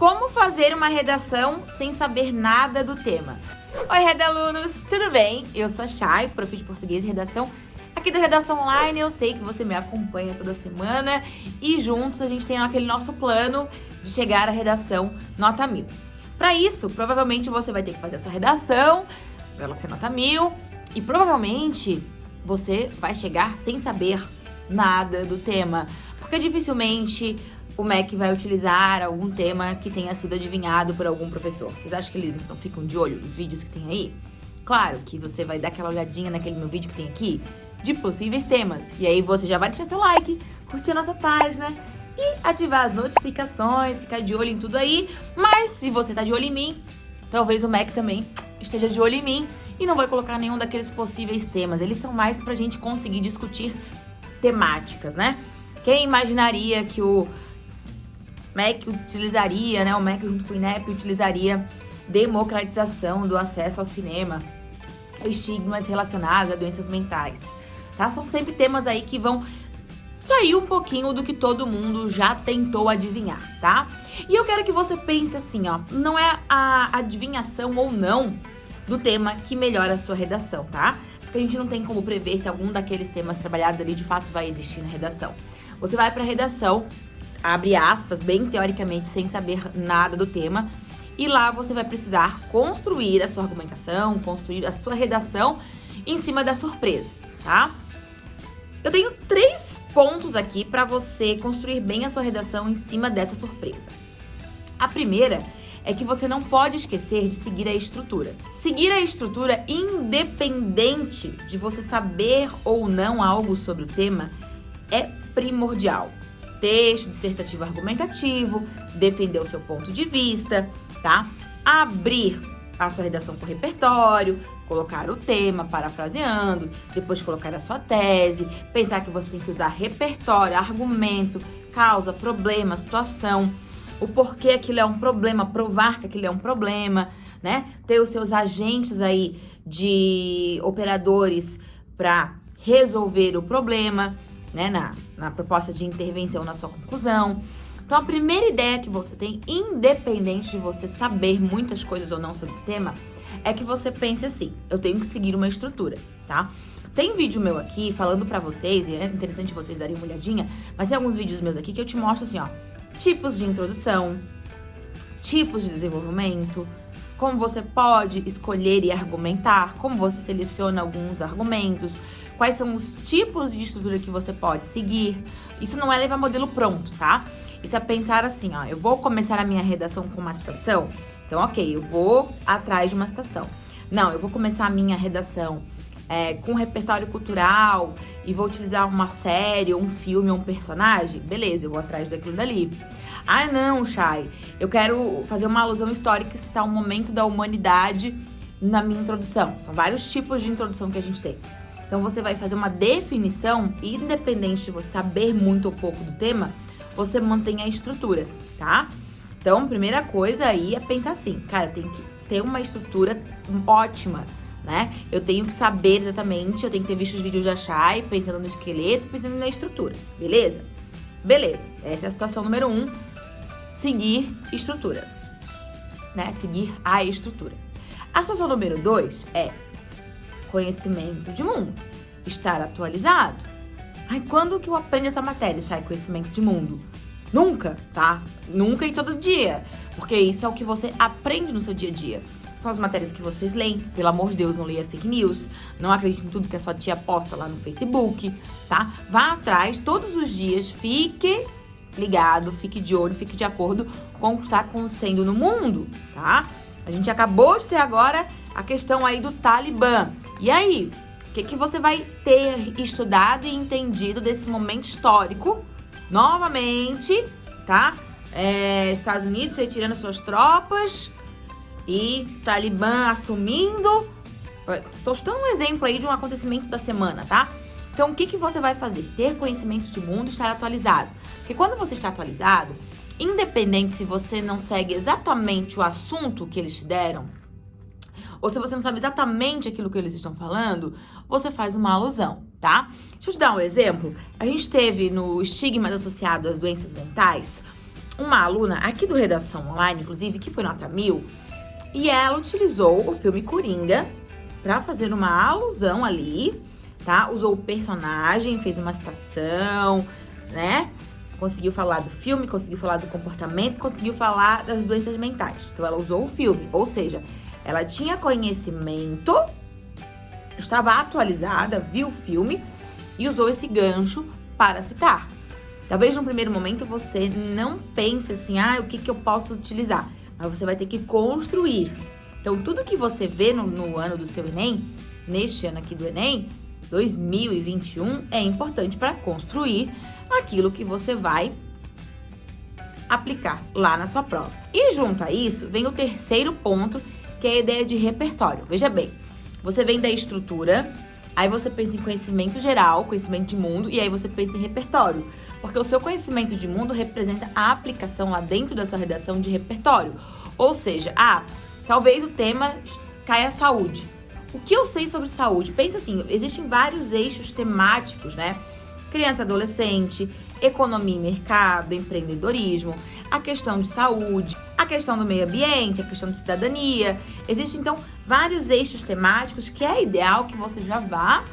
Como fazer uma redação sem saber nada do tema? Oi, redalunos, tudo bem? Eu sou a Chay, prof de português e redação aqui da Redação Online. Eu sei que você me acompanha toda semana e juntos a gente tem aquele nosso plano de chegar à redação nota mil. Para isso, provavelmente você vai ter que fazer a sua redação ela ser nota mil e provavelmente você vai chegar sem saber nada do tema, porque dificilmente o MEC vai utilizar algum tema que tenha sido adivinhado por algum professor. Vocês acham que eles não ficam de olho nos vídeos que tem aí? Claro que você vai dar aquela olhadinha naquele meu vídeo que tem aqui de possíveis temas. E aí você já vai deixar seu like, curtir a nossa página e ativar as notificações, ficar de olho em tudo aí. Mas se você tá de olho em mim, talvez o MEC também esteja de olho em mim e não vai colocar nenhum daqueles possíveis temas. Eles são mais pra gente conseguir discutir temáticas, né? Quem imaginaria que o MEC utilizaria, né, o MEC junto com o INEP utilizaria democratização do acesso ao cinema, estigmas relacionados a doenças mentais, tá? São sempre temas aí que vão sair um pouquinho do que todo mundo já tentou adivinhar, tá? E eu quero que você pense assim, ó, não é a adivinhação ou não do tema que melhora a sua redação, tá? Porque a gente não tem como prever se algum daqueles temas trabalhados ali de fato vai existir na redação. Você vai para a redação, abre aspas, bem teoricamente, sem saber nada do tema, e lá você vai precisar construir a sua argumentação, construir a sua redação em cima da surpresa, tá? Eu tenho três pontos aqui para você construir bem a sua redação em cima dessa surpresa. A primeira é que você não pode esquecer de seguir a estrutura. Seguir a estrutura independente de você saber ou não algo sobre o tema é primordial. Texto dissertativo argumentativo, defender o seu ponto de vista, tá? Abrir a sua redação com repertório, colocar o tema, parafraseando, depois colocar a sua tese, pensar que você tem que usar repertório, argumento, causa, problema, situação, o porquê aquilo é um problema, provar que aquilo é um problema, né? Ter os seus agentes aí de operadores para resolver o problema né, na, na proposta de intervenção na sua conclusão. Então, a primeira ideia que você tem, independente de você saber muitas coisas ou não sobre o tema, é que você pense assim, eu tenho que seguir uma estrutura, tá? Tem vídeo meu aqui falando pra vocês, e é interessante vocês darem uma olhadinha, mas tem alguns vídeos meus aqui que eu te mostro assim, ó, tipos de introdução, tipos de desenvolvimento, como você pode escolher e argumentar, como você seleciona alguns argumentos, quais são os tipos de estrutura que você pode seguir. Isso não é levar modelo pronto, tá? Isso é pensar assim, ó, eu vou começar a minha redação com uma citação, então ok, eu vou atrás de uma citação. Não, eu vou começar a minha redação é, com repertório cultural e vou utilizar uma série, um filme, um personagem, beleza, eu vou atrás daquilo dali. Ah, não, Chay, eu quero fazer uma alusão histórica e citar um momento da humanidade na minha introdução. São vários tipos de introdução que a gente tem. Então você vai fazer uma definição, independente de você saber muito ou pouco do tema, você mantém a estrutura, tá? Então, primeira coisa aí é pensar assim, cara, tem que ter uma estrutura ótima, né? Eu tenho que saber exatamente, eu tenho que ter visto os vídeos de Achai, pensando no esqueleto, pensando na estrutura, beleza? Beleza, essa é a situação número um, seguir estrutura, né? Seguir a estrutura. A situação número dois é conhecimento de mundo, estar atualizado. Ai, quando que eu aprendo essa matéria, Chay, conhecimento de mundo? Nunca, tá? Nunca e todo dia, porque isso é o que você aprende no seu dia a dia. São as matérias que vocês leem, pelo amor de Deus, não leia fake news, não acredite em tudo que a sua tia posta lá no Facebook, tá? Vá atrás todos os dias, fique ligado, fique de olho, fique de acordo com o que está acontecendo no mundo, tá? A gente acabou de ter agora a questão aí do Talibã. E aí, o que, que você vai ter estudado e entendido desse momento histórico? Novamente, tá? É, Estados Unidos retirando suas tropas e Talibã assumindo. Estou dando um exemplo aí de um acontecimento da semana, tá? Então, o que, que você vai fazer? Ter conhecimento de mundo estar atualizado. Porque quando você está atualizado, independente se você não segue exatamente o assunto que eles te deram, ou se você não sabe exatamente aquilo que eles estão falando, você faz uma alusão, tá? Deixa eu te dar um exemplo. A gente teve no estigmas associado às doenças mentais uma aluna aqui do Redação Online, inclusive, que foi nota mil, e ela utilizou o filme Coringa para fazer uma alusão ali, tá? Usou o personagem, fez uma citação, né? Conseguiu falar do filme, conseguiu falar do comportamento, conseguiu falar das doenças mentais. Então ela usou o filme, ou seja, ela tinha conhecimento, estava atualizada, viu o filme e usou esse gancho para citar. Talvez no primeiro momento você não pense assim, ah, o que, que eu posso utilizar? Mas você vai ter que construir. Então, tudo que você vê no, no ano do seu Enem, neste ano aqui do Enem, 2021, é importante para construir aquilo que você vai aplicar lá na sua prova. E junto a isso, vem o terceiro ponto, que é a ideia de repertório. Veja bem, você vem da estrutura, aí você pensa em conhecimento geral, conhecimento de mundo, e aí você pensa em repertório. Porque o seu conhecimento de mundo representa a aplicação lá dentro da sua redação de repertório. Ou seja, ah, talvez o tema caia saúde. O que eu sei sobre saúde? Pensa assim, existem vários eixos temáticos, né? Criança adolescente, economia e mercado, empreendedorismo, a questão de saúde, a questão do meio ambiente, a questão de cidadania. Existem então vários eixos temáticos que é ideal que você já vá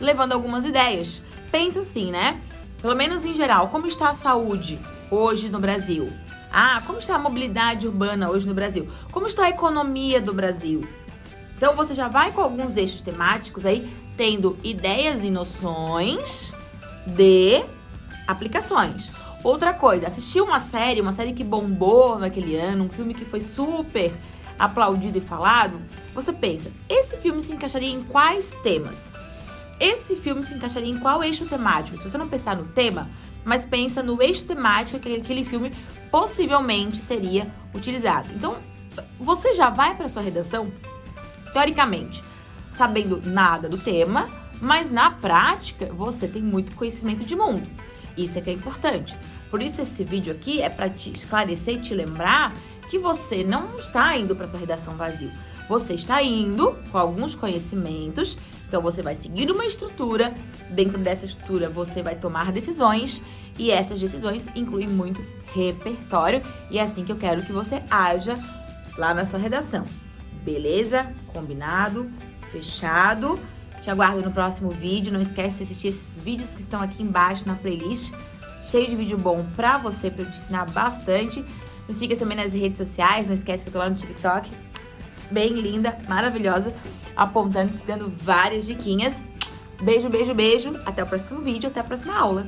levando algumas ideias. Pensa assim, né? Pelo menos em geral, como está a saúde hoje no Brasil? Ah, como está a mobilidade urbana hoje no Brasil? Como está a economia do Brasil? Então você já vai com alguns eixos temáticos aí, tendo ideias e noções de aplicações. Outra coisa, assistir uma série, uma série que bombou naquele ano, um filme que foi super aplaudido e falado, você pensa, esse filme se encaixaria em quais temas? esse filme se encaixaria em qual eixo temático? Se você não pensar no tema, mas pensa no eixo temático que aquele filme possivelmente seria utilizado. Então, você já vai para sua redação, teoricamente, sabendo nada do tema, mas na prática você tem muito conhecimento de mundo. Isso é que é importante. Por isso esse vídeo aqui é para te esclarecer e te lembrar que você não está indo para sua redação vazio. Você está indo com alguns conhecimentos então você vai seguir uma estrutura, dentro dessa estrutura você vai tomar decisões e essas decisões incluem muito repertório e é assim que eu quero que você haja lá na sua redação. Beleza? Combinado? Fechado? Te aguardo no próximo vídeo. Não esquece de assistir esses vídeos que estão aqui embaixo na playlist. Cheio de vídeo bom pra você, pra eu te ensinar bastante. Me siga também nas redes sociais. Não esquece que eu tô lá no TikTok bem linda, maravilhosa, apontando, te dando várias diquinhas. Beijo, beijo, beijo. Até o próximo vídeo, até a próxima aula.